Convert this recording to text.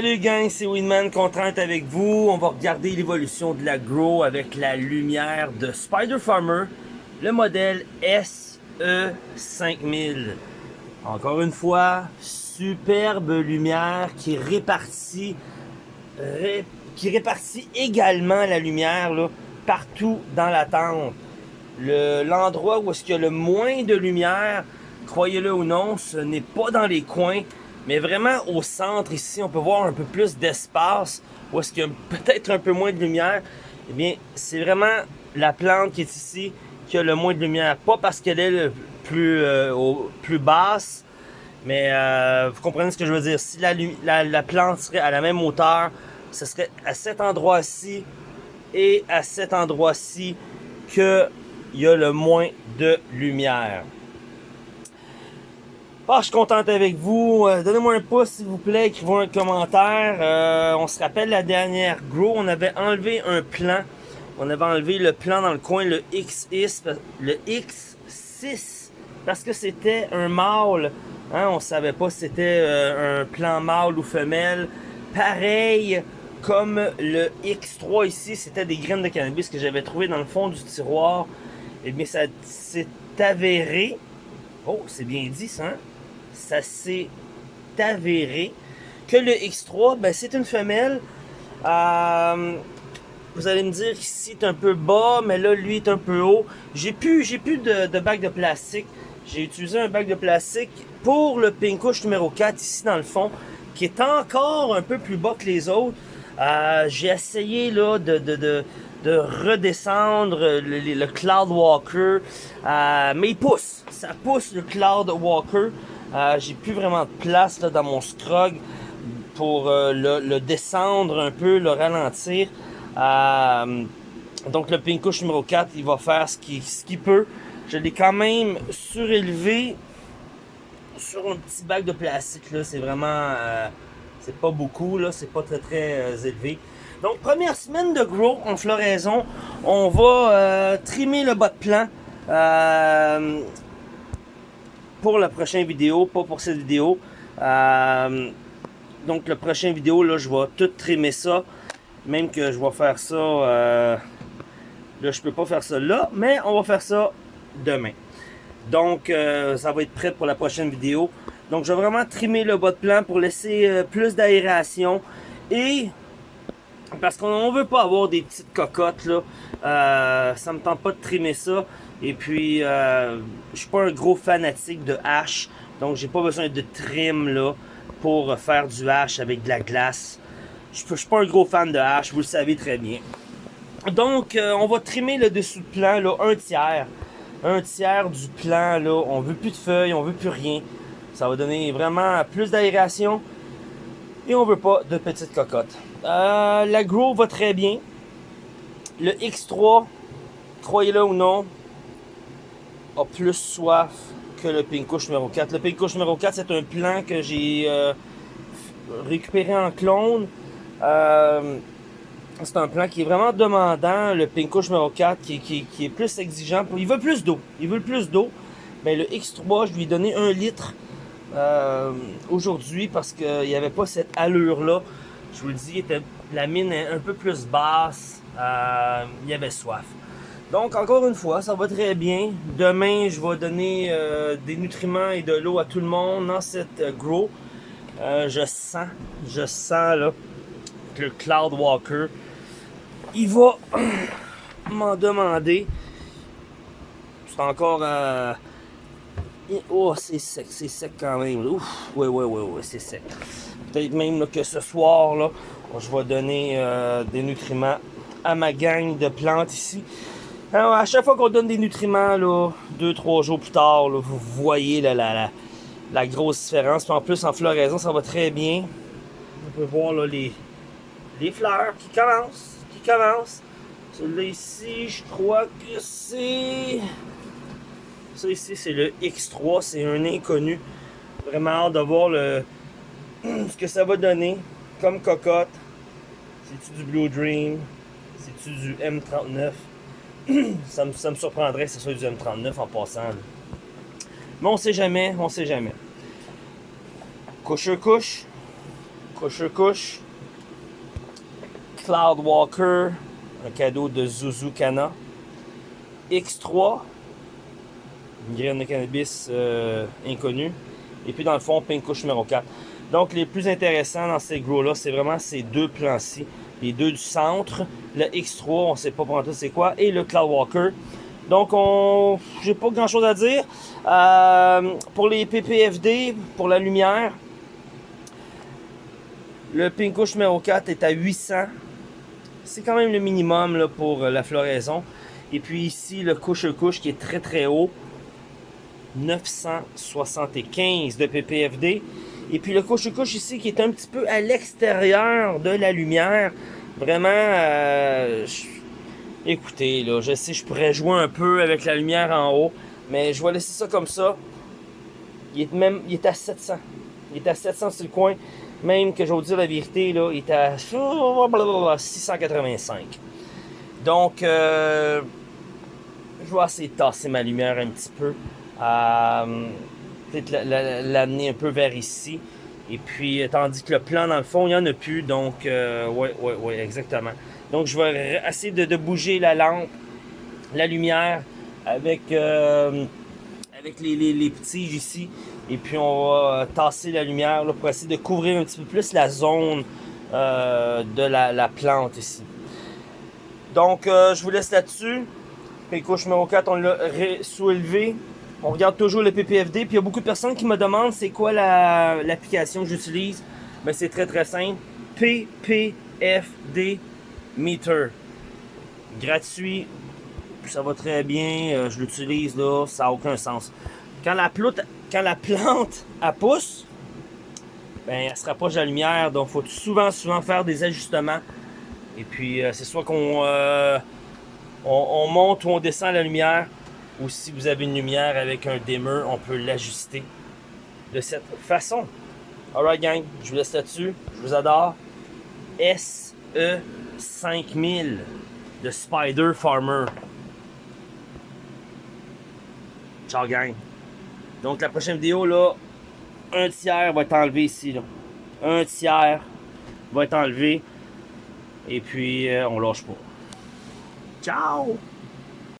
Salut gang, c'est Winman, content d'être avec vous. On va regarder l'évolution de la Grow avec la lumière de Spider Farmer, le modèle SE5000. Encore une fois, superbe lumière qui répartit, également la lumière partout dans la tente. L'endroit où est-ce qu'il y a le moins de lumière, croyez-le ou non, ce n'est pas dans les coins, mais vraiment au centre ici, on peut voir un peu plus d'espace, où est-ce qu'il y a peut-être un peu moins de lumière. Eh bien, c'est vraiment la plante qui est ici qui a le moins de lumière. Pas parce qu'elle est euh, plus basse, mais euh, vous comprenez ce que je veux dire. Si la, plante serait à la même hauteur, ce serait à cet endroit-ci et à cet endroit-ci qu'il y a le moins de lumière. Ah, je suis content avec vous. Euh, donnez-moi un pouce, s'il vous plaît. Écrivez un commentaire. Euh, on se rappelle la dernière Grow. On avait enlevé un plan. On avait enlevé le plan dans le coin, le X6, le X6, parce que c'était un mâle. Hein, on savait pas si c'était euh, un plan mâle ou femelle. Pareil comme le X3 ici, c'était des graines de cannabis que j'avais trouvé dans le fond du tiroir. Et eh bien, ça s'est avéré. Oh, c'est bien dit ça, hein? Ça s'est avéré que le X3, ben, c'est une femelle. Euh, vous allez me dire qu'ici est un peu bas, mais là, lui est un peu haut. J'ai plus, plus de, de de plastique. J'ai utilisé un bac de plastique pour le Pinkouche numéro 4 ici dans le fond, qui est encore un peu plus bas que les autres. Euh, j'ai essayé là de, de, de, de redescendre le, le, Cloud Walker, euh, mais il pousse, ça pousse le Cloud Walker. Euh, j'ai plus vraiment de place là, dans mon scrog pour euh, le, descendre un peu, le ralentir. Euh, donc le Pinkouche numéro 4, il va faire ce qu'il peut. Je l'ai quand même surélevé sur un petit bac de plastique. C'est vraiment... c'est pas beaucoup, là. C'est pas très très élevé. Donc première semaine de grow en floraison. On va trimer le bas de plan pour la prochaine vidéo, pas pour cette vidéo. Euh, donc la prochaine vidéo, là, je vais tout trimer ça. Même que je vais faire ça... Euh, là, je peux pas faire ça là, mais on va faire ça demain. Donc, euh, ça va être prêt pour la prochaine vidéo. Donc, je vais vraiment trimer le bas de plan pour laisser plus d'aération. Et, parce qu'on ne veut pas avoir des petites cocottes, là. ça me tente pas de trimer ça. Et puis, euh, je suis pas un gros fanatique de hache, donc j'ai pas besoin de trim là pour faire du hache avec de la glace. Je suis pas un gros fan de hache, vous le savez très bien. Donc, euh, on va trimer le dessous de plan, là, un tiers. Un tiers du plan, là, on veut plus de feuilles, on veut plus rien. Ça va donner vraiment plus d'aération. Et on veut pas de petites cocottes. Euh, la Grow va très bien. Le X3, croyez-le ou non, plus soif que le Pinkouche numéro 4. Le Pinkouche numéro 4, c'est un plan que j'ai euh, récupéré en clone. Euh, c'est un plan qui est vraiment demandant. Le Pinkouche numéro 4 qui, est plus exigeant. Il veut plus d'eau. Il veut plus d'eau. Mais le X3, je lui ai donné un litre euh, aujourd'hui parce qu'il n'y avait pas cette allure-là. Je vous le dis, la mine est un peu plus basse. il y avait soif. Donc, encore une fois, ça va très bien. Demain, je vais donner euh, des nutriments et de l'eau à tout le monde dans cette euh, grow. Euh, je sens, je sens là, que Cloud Walker, il va m'en demander. C'est encore... oh, c'est sec, c'est sec quand même. Ouf, ouais, ouais, ouais, ouais, c'est sec. Peut-être même que ce soir, là, je vais donner des nutriments à ma gang de plantes ici. À chaque fois qu'on donne des nutriments, là, deux, trois jours plus tard, vous voyez la, grosse différence. Puis en plus, en floraison, ça va très bien. On peut voir les fleurs qui commencent, qui commencent. Celui-là ici, je crois que c'est... Ça ici, c'est le X3, c'est un inconnu. Vraiment hâte de voir le... ce que ça va donner comme cocotte. C'est-tu du Blue Dream? C'est-tu du M39? ça, me, surprendrait que ce soit du M39 en passant. Mais on sait jamais, on sait jamais. Couche couche. couche Cloud Walker, un cadeau de Zuzu Kana. X3, une graine de cannabis euh, inconnue. Et puis dans le fond, Pink Couche numéro 4. Donc les plus intéressants dans ces gros-là, c'est vraiment ces deux plans-ci. Les deux du centre, le X3, on sait pas pour c'est quoi, et le Cloud Walker. Donc, on, j'ai pas grand chose à dire. Euh, pour les PPFD, pour la lumière, le Pinkush numéro 4 est à 800. C'est quand même le minimum pour la floraison. Et puis ici, le couche-couche qui est très très haut. 975 de PPFD. Et puis le couche-couche ici qui est un petit peu à l'extérieur de la lumière. Vraiment, euh, Écoutez, là, je sais, je pourrais jouer un peu avec la lumière en haut, mais je vais laisser ça comme ça. Il est même, il est à 700. Il est à 700 sur le coin. Même que je vais vous dire la vérité, là, il est à 685. Donc, euh, je vais essayer de tasser ma lumière un petit peu. Euh, Peut-être l'amener un peu vers ici. Et puis, tandis que le plan, dans le fond, il n'y en a plus. Donc, euh, ouais, ouais, ouais, exactement. Donc, je vais essayer de, bouger la lampe, la lumière avec, euh, avec les, les, petits ici. Et puis, on va tasser la lumière pour essayer de couvrir un petit peu plus la zone euh, de la, plante ici. Donc, euh, je vous laisse là-dessus. Couche numéro 4, on l'a soulevé. On regarde toujours le PPFD. Puis il y a beaucoup de personnes qui me demandent c'est quoi l'application que j'utilise. Mais c'est très très simple. PPFD Meter. Gratuit. Ça va très bien. Euh, je l'utilise là. Ça n'a aucun sens. Quand la, plante, quand la plante elle pousse, ben, elle se rapproche de la lumière. Donc il faut souvent, souvent faire des ajustements. Et puis euh, c'est soit qu'on euh, on, monte ou on descend la lumière. Ou si vous avez une lumière avec un dimmer, on peut l'ajuster de cette façon. Alright gang, je vous laisse là-dessus. Je vous adore. S-E 5000 de Spider Farmer. Ciao gang. Donc la prochaine vidéo là, un tiers va être enlevé ici. Un tiers va être enlevé. Et puis euh, on lâche pas. Ciao!